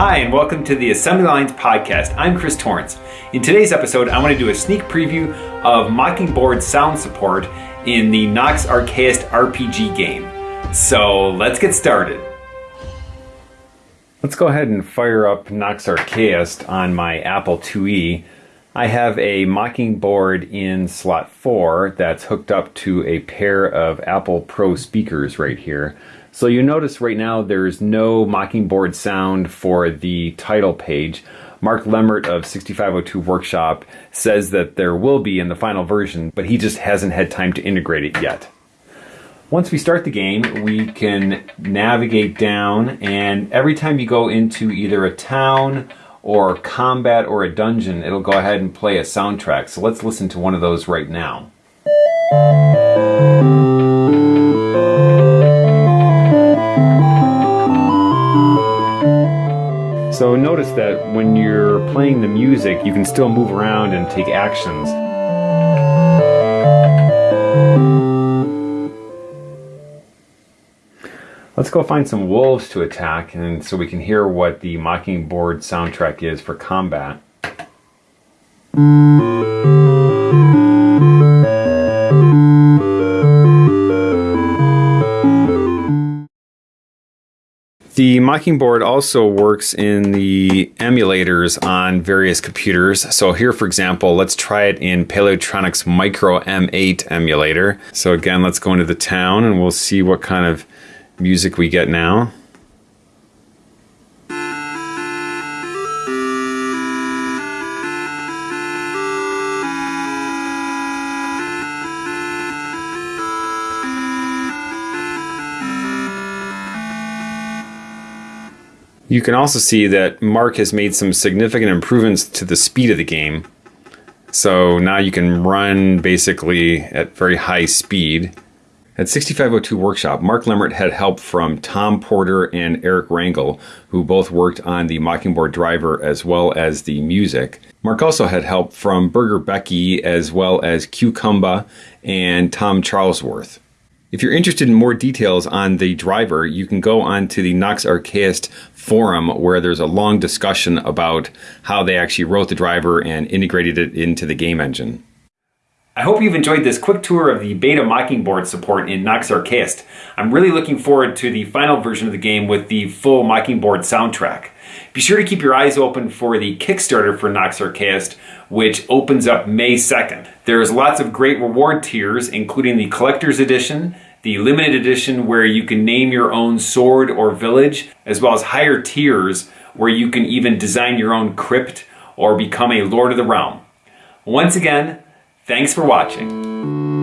Hi, and welcome to the Assembly Lines podcast. I'm Chris Torrance. In today's episode, I want to do a sneak preview of Mockingboard sound support in the Nox Archaist RPG game. So let's get started. Let's go ahead and fire up Nox Archaist on my Apple IIe. I have a Mockingboard in slot 4 that's hooked up to a pair of Apple Pro speakers right here. So you notice right now there's no Mockingboard sound for the title page. Mark Lemmert of 6502 Workshop says that there will be in the final version, but he just hasn't had time to integrate it yet. Once we start the game, we can navigate down, and every time you go into either a town or combat or a dungeon, it'll go ahead and play a soundtrack. So let's listen to one of those right now. So notice that when you're playing the music, you can still move around and take actions. Let's go find some wolves to attack and so we can hear what the Mockingboard soundtrack is for combat. The Mockingboard also works in the emulators on various computers. So here, for example, let's try it in Paleotronics Micro M8 emulator. So again, let's go into the town and we'll see what kind of music we get now. You can also see that Mark has made some significant improvements to the speed of the game. So now you can run basically at very high speed. At 6502 Workshop, Mark Lemmert had help from Tom Porter and Eric Rangel, who both worked on the Mockingboard driver as well as the music. Mark also had help from Burger Becky as well as qkumba and Tom Charlesworth. If you're interested in more details on the driver, you can go on to the Nox Archaist forum where there's a long discussion about how they actually wrote the driver and integrated it into the game engine. I hope you've enjoyed this quick tour of the beta Mockingboard support in Nox Archaist. I'm really looking forward to the final version of the game with the full Mockingboard soundtrack. Be sure to keep your eyes open for the Kickstarter for Nox Archaist, which opens up May 2nd. There's lots of great reward tiers, including the Collector's Edition, the limited edition where you can name your own sword or village, as well as higher tiers where you can even design your own crypt or become a Lord of the Realm. Once again, thanks for watching.